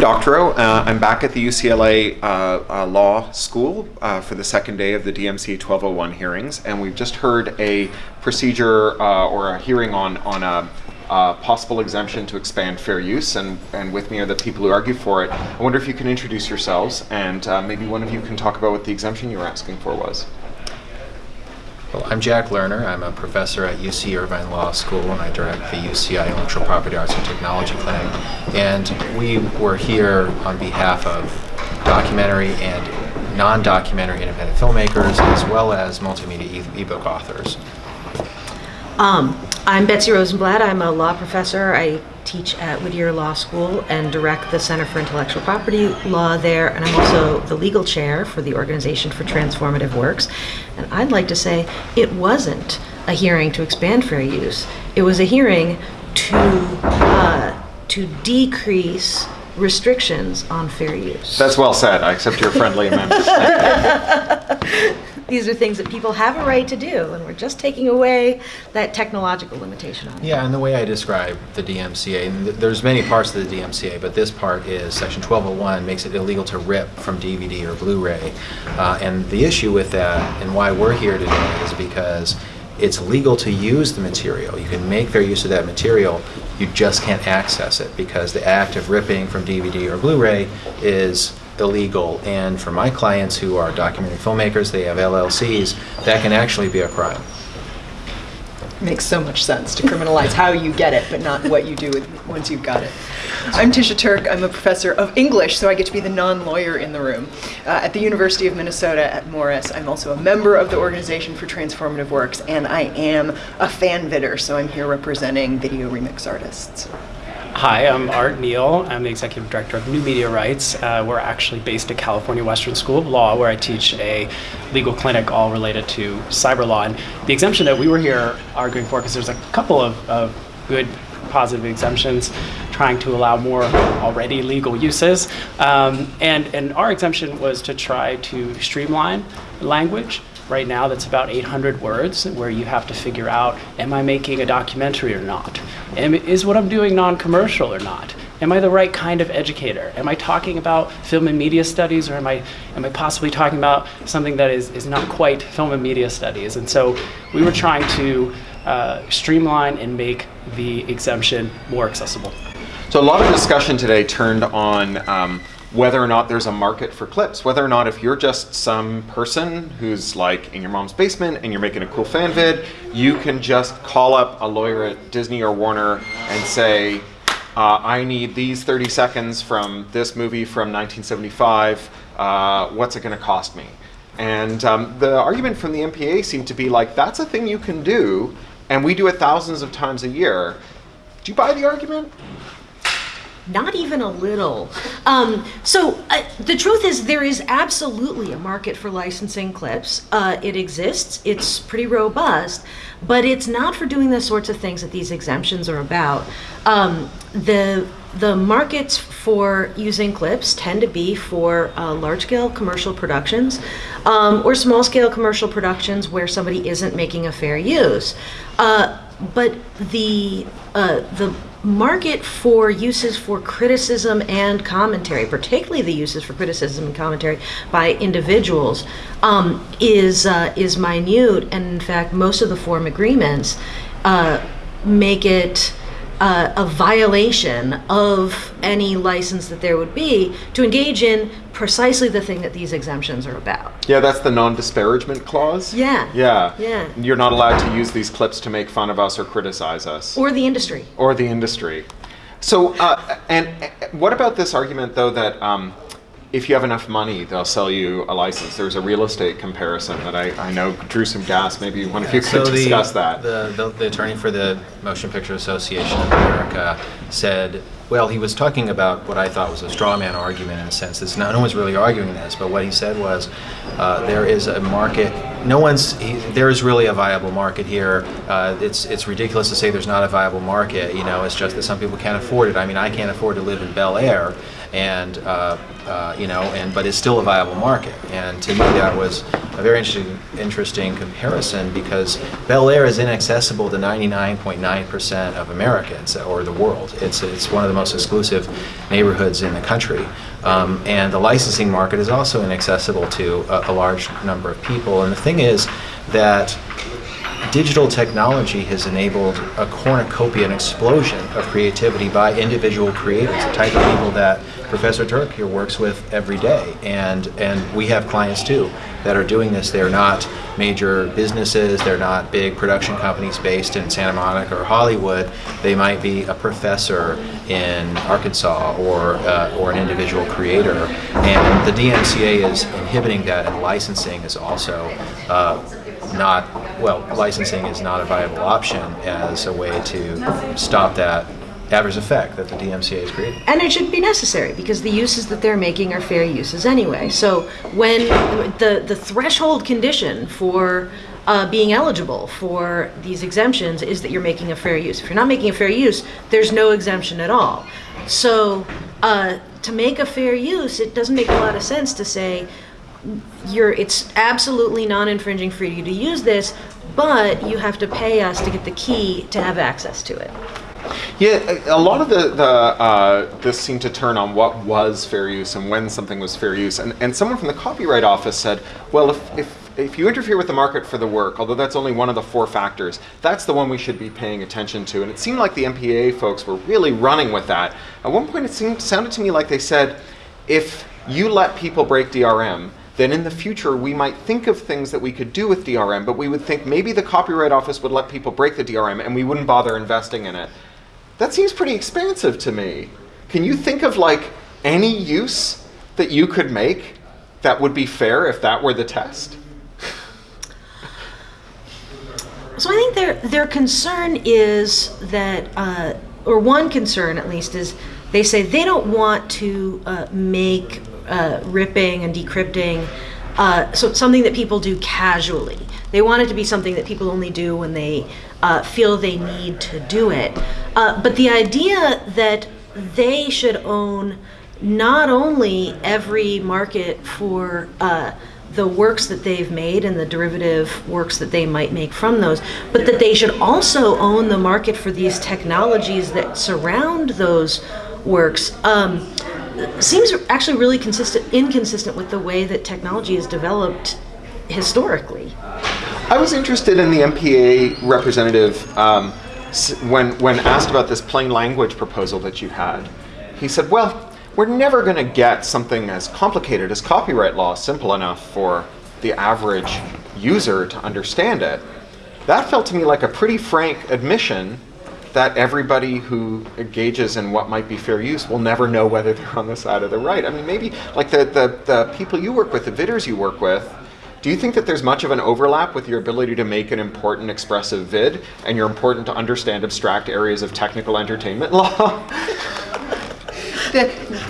Doctorow. Uh, I'm back at the UCLA uh, uh, Law School uh, for the second day of the DMCA 1201 hearings, and we've just heard a procedure uh, or a hearing on on a, a, possible exemption to expand fair use, and and with me are the people who argue for it. I wonder if you can introduce yourselves, and uh, maybe one of you can talk about what the exemption you were asking for was. Well, I'm Jack Lerner. I'm a professor at UC Irvine Law School and I direct the UCI Intellectual Property Arts and Technology Clinic. And we were here on behalf of documentary and non-documentary independent filmmakers as well as multimedia ebook authors. Um, I'm Betsy Rosenblatt. I'm a law professor. I teach at Whittier Law School and direct the Center for Intellectual Property Law there. And I'm also the legal chair for the Organization for Transformative Works. And I'd like to say it wasn't a hearing to expand fair use. It was a hearing to uh, to decrease restrictions on fair use. That's well said. I accept your friendly amendment. These are things that people have a right to do, and we're just taking away that technological limitation on it. Yeah, and the way I describe the DMCA, and th there's many parts of the DMCA, but this part is Section 1201 makes it illegal to rip from DVD or Blu-ray. Uh, and the issue with that, and why we're here today, is because it's legal to use the material. You can make fair use of that material. You just can't access it because the act of ripping from DVD or Blu-ray is illegal. And for my clients who are documentary filmmakers, they have LLCs, that can actually be a crime. makes so much sense to criminalize how you get it, but not what you do with once you've got it. I'm Tisha Turk. I'm a professor of English, so I get to be the non-lawyer in the room. Uh, at the University of Minnesota at Morris, I'm also a member of the Organization for Transformative Works, and I am a fan vidder, so I'm here representing video remix artists. Hi, I'm Art Neill. I'm the executive director of New Media Rights. Uh, we're actually based at California Western School of Law, where I teach a legal clinic all related to cyber law. And the exemption that we were here arguing for, because there's a couple of, of good positive exemptions trying to allow more already legal uses. Um, and, and our exemption was to try to streamline language right now that's about 800 words where you have to figure out, am I making a documentary or not? Am, is what I'm doing non-commercial or not? Am I the right kind of educator? Am I talking about film and media studies or am I, am I possibly talking about something that is, is not quite film and media studies? And so we were trying to uh, streamline and make the exemption more accessible. So a lot of discussion today turned on um, whether or not there's a market for clips, whether or not if you're just some person who's like in your mom's basement and you're making a cool fan vid, you can just call up a lawyer at Disney or Warner and say, uh, I need these 30 seconds from this movie from 1975, uh, what's it gonna cost me? And um, the argument from the MPA seemed to be like, that's a thing you can do, and we do it thousands of times a year. Do you buy the argument? Not even a little. Um, so uh, the truth is, there is absolutely a market for licensing clips. Uh, it exists. It's pretty robust, but it's not for doing the sorts of things that these exemptions are about. Um, the the markets for using clips tend to be for uh, large-scale commercial productions um, or small-scale commercial productions where somebody isn't making a fair use. Uh, but the uh, the market for uses for criticism and commentary, particularly the uses for criticism and commentary by individuals, um, is uh, is minute, and in fact, most of the form agreements uh, make it. Uh, a violation of any license that there would be to engage in precisely the thing that these exemptions are about. Yeah, that's the non-disparagement clause. Yeah. Yeah. Yeah. You're not allowed to use these clips to make fun of us or criticize us. Or the industry. Or the industry. So, uh, and uh, what about this argument though that um, if you have enough money, they'll sell you a license. There's a real estate comparison that I, I know drew some gas. Maybe one of you could so discuss that. The, the, the attorney for the Motion Picture Association of America said, well, he was talking about what I thought was a straw man argument in a sense. It's not, no one's really arguing this, but what he said was uh, there is a market. No one's. He, there is really a viable market here. Uh, it's it's ridiculous to say there's not a viable market. You know, it's just that some people can't afford it. I mean, I can't afford to live in Bel Air, and uh, uh, you know, and but it's still a viable market. And to me, that was a very interesting, interesting comparison because Bel Air is inaccessible to 99.9% of Americans or the world. It's it's one of the most exclusive neighborhoods in the country, um, and the licensing market is also inaccessible to a, a large number of people. And the thing is that digital technology has enabled a cornucopia, an explosion of creativity by individual creators, the type of people that Professor Turk here works with every day. And, and we have clients too that are doing this. They're not major businesses, they're not big production companies based in Santa Monica or Hollywood. They might be a professor in Arkansas or, uh, or an individual creator. And the DMCA is inhibiting that, and licensing is also uh, not, well, licensing is not a viable option as a way to stop that adverse effect that the DMCA is creating. And it should be necessary because the uses that they're making are fair uses anyway. So when the, the threshold condition for uh, being eligible for these exemptions is that you're making a fair use. If you're not making a fair use, there's no exemption at all. So uh, to make a fair use, it doesn't make a lot of sense to say you're it's absolutely non-infringing for you to use this, but you have to pay us to get the key to have access to it. Yeah, a lot of the, the uh, this seemed to turn on what was fair use and when something was fair use. And, and someone from the Copyright Office said, well, if, if, if you interfere with the market for the work, although that's only one of the four factors, that's the one we should be paying attention to. And it seemed like the MPA folks were really running with that. At one point, it seemed, sounded to me like they said, if you let people break DRM, then in the future we might think of things that we could do with DRM, but we would think maybe the Copyright Office would let people break the DRM and we wouldn't bother investing in it. That seems pretty expansive to me. Can you think of like any use that you could make that would be fair if that were the test? So I think their their concern is that, uh, or one concern at least is, they say they don't want to uh, make uh, ripping and decrypting uh, so something that people do casually. They want it to be something that people only do when they uh, feel they need to do it. Uh, but the idea that they should own not only every market for uh, the works that they've made and the derivative works that they might make from those, but that they should also own the market for these technologies that surround those works. Um, seems actually really consistent, inconsistent with the way that technology is developed historically. I was interested in the MPA representative um, when, when asked about this plain language proposal that you had. He said, well, we're never going to get something as complicated as copyright law simple enough for the average user to understand it. That felt to me like a pretty frank admission that everybody who engages in what might be fair use will never know whether they're on the side of the right. I mean, maybe like the, the, the people you work with, the vidders you work with, do you think that there's much of an overlap with your ability to make an important expressive vid and you're important to understand abstract areas of technical entertainment law? The-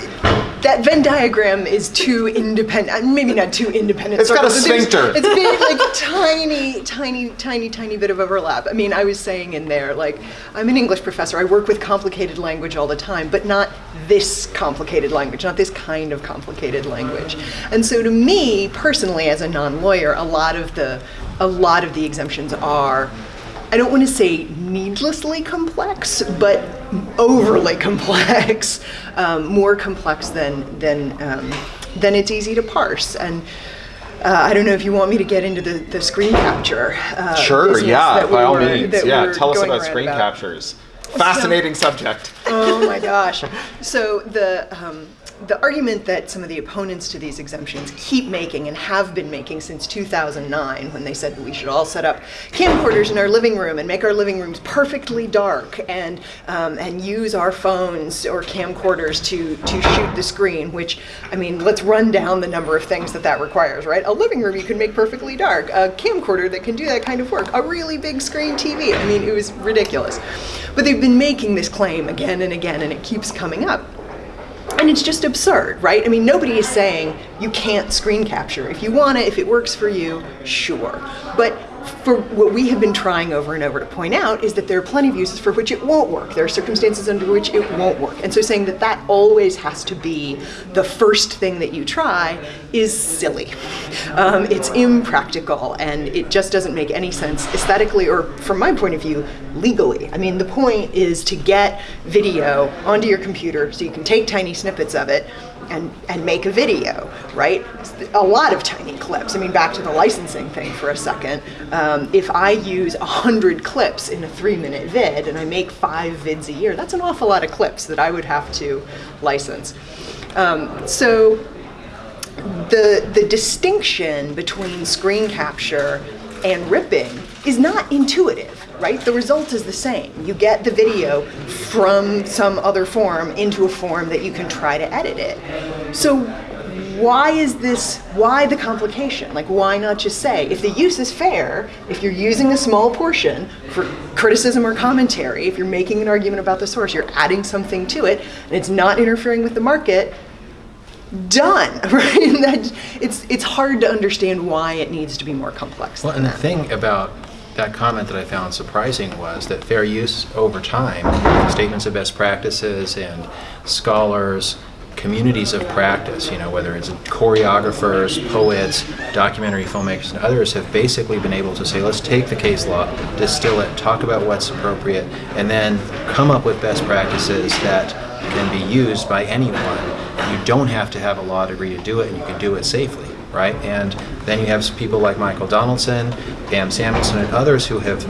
that Venn diagram is too independent. Maybe not too independent. It's got a circles, sphincter. It's big, like tiny, tiny, tiny, tiny bit of overlap. I mean, I was saying in there, like, I'm an English professor. I work with complicated language all the time, but not this complicated language, not this kind of complicated language. And so, to me personally, as a non-lawyer, a lot of the, a lot of the exemptions are I don't want to say needlessly complex, but overly complex, um, more complex than than um, than it's easy to parse. And uh, I don't know if you want me to get into the, the screen capture. Uh, sure, yeah, we by all means. Yeah, tell us about screen about. captures. Fascinating subject. Oh my gosh. So the um, the argument that some of the opponents to these exemptions keep making and have been making since 2009, when they said that we should all set up camcorders in our living room and make our living rooms perfectly dark and um, and use our phones or camcorders to to shoot the screen. Which I mean, let's run down the number of things that that requires. Right? A living room you can make perfectly dark. A camcorder that can do that kind of work. A really big screen TV. I mean, it was ridiculous. But they've been making this claim again and again, and it keeps coming up. And it's just absurd, right? I mean, nobody is saying you can't screen capture. If you want it, if it works for you, sure. But for what we have been trying over and over to point out is that there are plenty of uses for which it won't work. There are circumstances under which it won't work. And so saying that that always has to be the first thing that you try is silly. Um, it's impractical and it just doesn't make any sense aesthetically or from my point of view, legally. I mean, the point is to get video onto your computer so you can take tiny snippets of it and, and make a video, right? A lot of tiny clips. I mean, back to the licensing thing for a second. Um, if I use 100 clips in a three minute vid and I make five vids a year, that's an awful lot of clips that I would have to license. Um, so the, the distinction between screen capture and ripping is not intuitive, right? The result is the same. You get the video from some other form into a form that you can try to edit it. So why is this, why the complication? Like, why not just say, if the use is fair, if you're using a small portion for criticism or commentary, if you're making an argument about the source, you're adding something to it, and it's not interfering with the market, done, right? And that, it's, it's hard to understand why it needs to be more complex Well, and the thing about that comment that I found surprising was that fair use over time, statements of best practices and scholars, communities of practice, you know, whether it's choreographers, poets, documentary filmmakers, and others have basically been able to say, let's take the case law, distill it, talk about what's appropriate, and then come up with best practices that can be used by anyone. You don't have to have a law degree to do it, and you can do it safely right? And then you have people like Michael Donaldson, Pam Samuelson, and others who have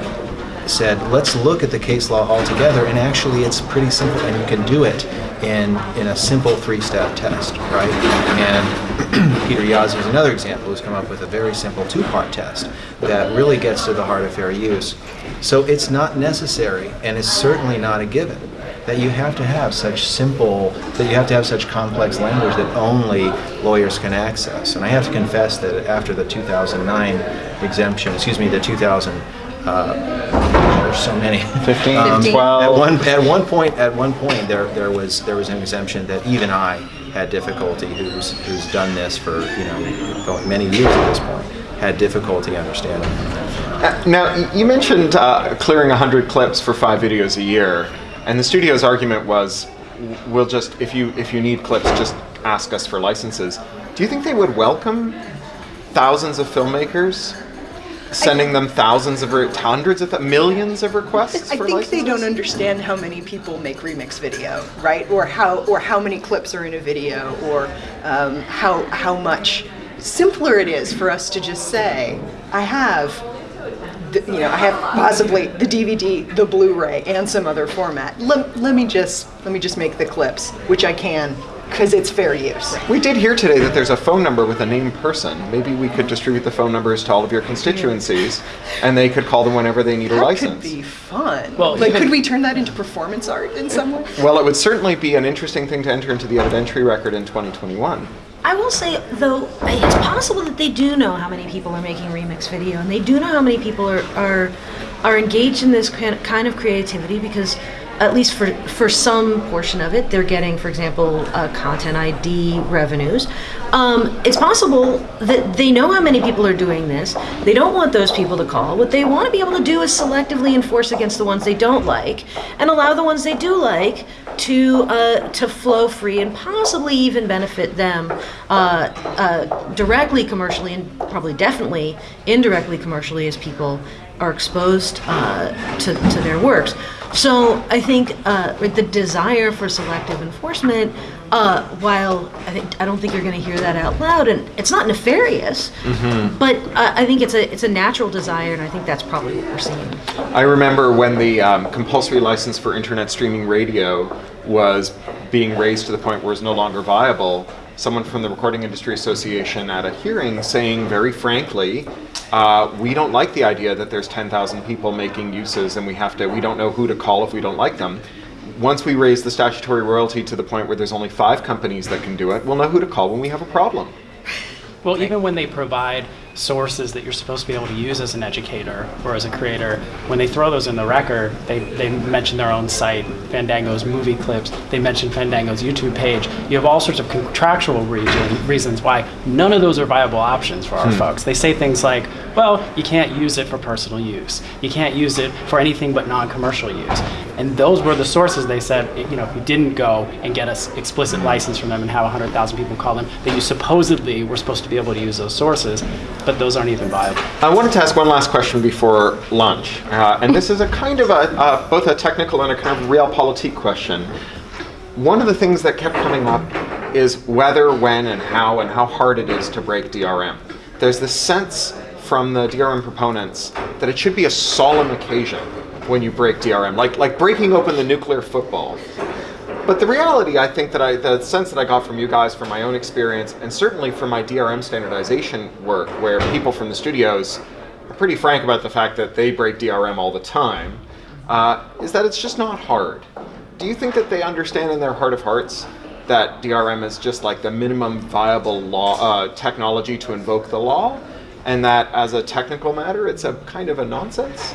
said, let's look at the case law altogether, and actually it's pretty simple, and you can do it in, in a simple three-step test, right? And Peter Jaszi is another example who's come up with a very simple two-part test that really gets to the heart of fair use. So it's not necessary, and it's certainly not a given, that you have to have such simple, that you have to have such complex language that only lawyers can access. And I have to confess that after the 2009 exemption, excuse me, the 2000, uh, there's so many. 15, Um, 12. At one, at one point, at one point, there, there was, there was an exemption that even I had difficulty, who's, who's done this for, you know, many years at this point, had difficulty understanding. Uh, Now, you mentioned uh, clearing 100 clips for five videos a year, and the studio's argument was, we'll just, if you, if you need clips, just ask us for licenses. Do you think they would welcome thousands of filmmakers sending them thousands of, hundreds of, millions of requests I think licenses? they don't understand how many people make remix video, right? Or how or how many clips are in a video, or um, how how much simpler it is for us to just say, I have. The, you know, I have possibly the DVD, the Blu-ray, and some other format. Let, let me just let me just make the clips, which I can, because it's fair use. We did hear today that there's a phone number with a named person. Maybe we could distribute the phone numbers to all of your constituencies, and they could call them whenever they need a license. That could be fun. Well, like, could we turn that into performance art in some way? Well, it would certainly be an interesting thing to enter into the evidentiary record in 2021. I will say, though, it's possible that they do know how many people are making remix video, and they do know how many people are are, are engaged in this kind kind of creativity because, at least for for some portion of it, they're getting, for example, uh, content ID revenues. Um, it's possible that they know how many people are doing this. They don't want those people to call. What they want to be able to do is selectively enforce against the ones they don't like, and allow the ones they do like to uh, to flow free and possibly even benefit them uh, uh, directly commercially and probably definitely indirectly commercially as people are exposed uh, to, to their works. So I think uh, with the desire for selective enforcement, uh, while I think I don't think you're going to hear that out loud, and it's not nefarious, but uh, I think it's a it's a natural desire, and I think that's probably what we're seeing. I remember when the um, compulsory license for internet streaming radio was being raised to the point where it's no longer viable. Someone from the Recording Industry Association at a hearing saying very frankly, uh, we don't like the idea that there's 10,000 people making uses and we have to, we don't know who to call if we don't like them. Once we raise the statutory royalty to the point where there's only five companies that can do it, we'll know who to call when we have a problem. Well, even when they provide sources that you're supposed to be able to use as an educator or as a creator, when they throw those in the record, they, they mention their own site, Fandango's movie clips, they mention Fandango's YouTube page. You have all sorts of contractual region, reasons why none of those are viable options for our hmm. folks. They say things like, well, you can't use it for personal use. You can't use it for anything but non-commercial use. And those were the sources they said, you know, if you didn't go and get an explicit license from them and have 100,000 people call them, that you supposedly were supposed to be able to use those sources, but those aren't even viable. I wanted to ask one last question before lunch, uh, and this is a kind of a uh, both a technical and a kind of realpolitik question. One of the things that kept coming up is whether, when, and how, and how hard it is to break DRM. There's this sense from the DRM proponents that it should be a solemn occasion when you break DRM, like like breaking open the nuclear football. But the reality, I think that I, the sense that I got from you guys from my own experience, and certainly from my DRM standardization work, where people from the studios are pretty frank about the fact that they break DRM all the time, uh, is that it's just not hard. Do you think that they understand in their heart of hearts that DRM is just like the minimum viable law uh, technology to invoke the law, and that as a technical matter, it's a kind of a nonsense?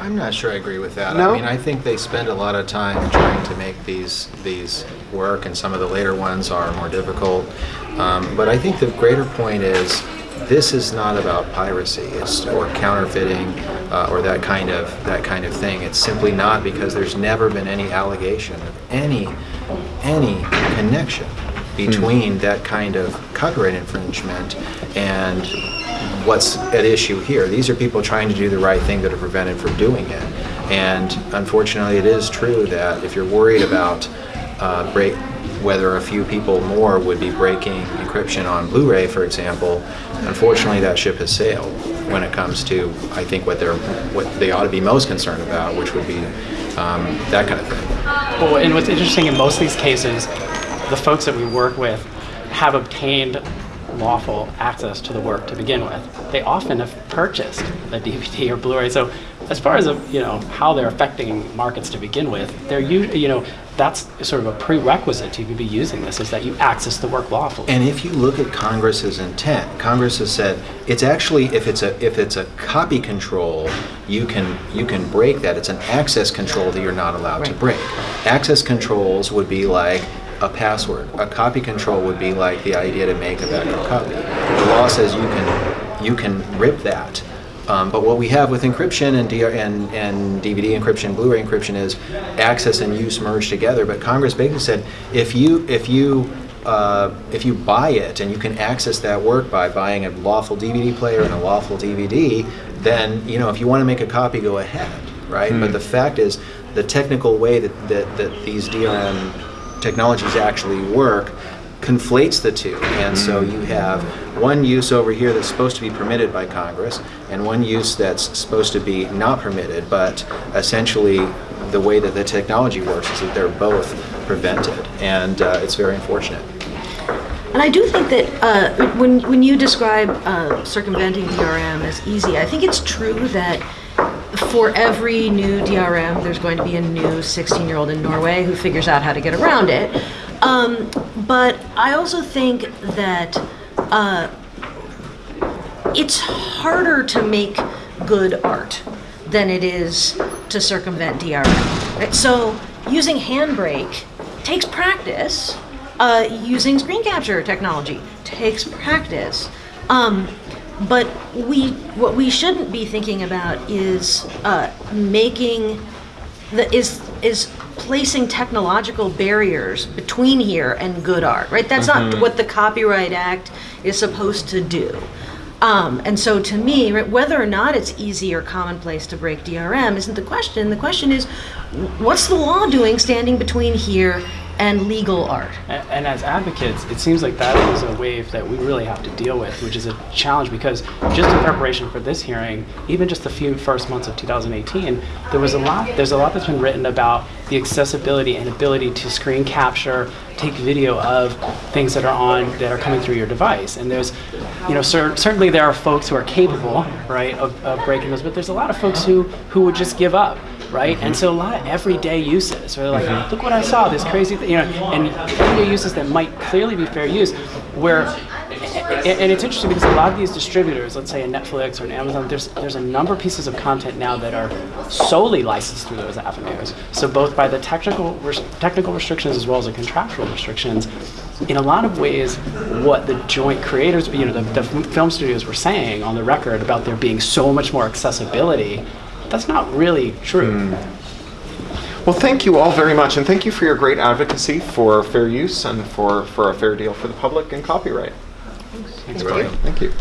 I'm not sure I agree with that. No? I mean, I think they spend a lot of time trying to make these these work, and some of the later ones are more difficult. Um, but I think the greater point is this is not about piracy it's, or counterfeiting uh, or that kind of that kind of thing. It's simply not because there's never been any allegation of any any connection between that kind of copyright infringement and what's at issue here. These are people trying to do the right thing that are prevented from doing it. And unfortunately, it is true that if you're worried about uh, break, whether a few people more would be breaking encryption on Blu-ray, for example, unfortunately, that ship has sailed when it comes to, I think, what they're what they ought to be most concerned about, which would be um, that kind of thing. Well, and what's interesting in most of these cases, the folks that we work with have obtained lawful access to the work to begin with. They often have purchased a DVD or Blu-ray. So, as far as you know how they're affecting markets to begin with, they're u- you know that's sort of a prerequisite to be using this is that you access the work lawfully. And if you look at Congress's intent, Congress has said it's actually if it's a if it's a copy control, you can you can break that. It's an access control that you're not allowed to break. Access controls would be like a password. A copy control would be like the idea to make a backup copy. The law says you can you can rip that. Um, but what we have with encryption and, DR, and, and DVD encryption, Blu-ray encryption is access and use merged together. But Congress basically said if you if you uh, if you buy it and you can access that work by buying a lawful DVD player and a lawful DVD, then you know if you want to make a copy, go ahead, right? But the fact is, the technical way that, that, that these DRM technologies actually work conflates the two. And so you have one use over here that's supposed to be permitted by Congress and one use that's supposed to be not permitted, but essentially the way that the technology works is that they're both prevented. And uh, it's very unfortunate. And I do think that uh, when when you describe uh, circumventing DRM as easy, I think it's true that for every new DRM, there's going to be a new 16-year-old in Norway who figures out how to get around it. Um, but I also think that uh, it's harder to make good art than it is to circumvent DRM. Right? So using Handbrake takes practice. Uh, using screen capture technology takes practice. Um, but we, what we shouldn't be thinking about is uh, making the, is is placing technological barriers between here and good art, right? That's not what the Copyright Act is supposed to do. Um, and so, to me, right, whether or not it's easy or commonplace to break DRM isn't the question. The question is, what's the law doing standing between here and legal art? A- And as advocates, it seems like that is a wave that we really have to deal with, which is a challenge because just in preparation for this hearing, even just the few first months of 2018, there was a lot. There's a lot that's been written about the accessibility and ability to screen capture, take video of things that are on that are coming through your device. And there's, you know, cer- certainly there are folks who are capable, right, of, of breaking those, but there's a lot of folks who who would just give up right? And so a lot of everyday uses, where they're like, mm-hmm. look what I saw, this crazy thing, you know, and everyday uses that might clearly be fair use, where And, and it's interesting because a lot of these distributors, let's say a Netflix or an Amazon, there's there's a number of pieces of content now that are solely licensed through those avenues. So both by the technical res- technical restrictions as well as the contractual restrictions, in a lot of ways, what the joint creators, you know, the, the film studios were saying on the record about there being so much more accessibility, that's not really true. Hmm. Well, thank you all very much, and thank you for your great advocacy for fair use and for, for a fair deal for the public and copyright. Thanks, Thank you.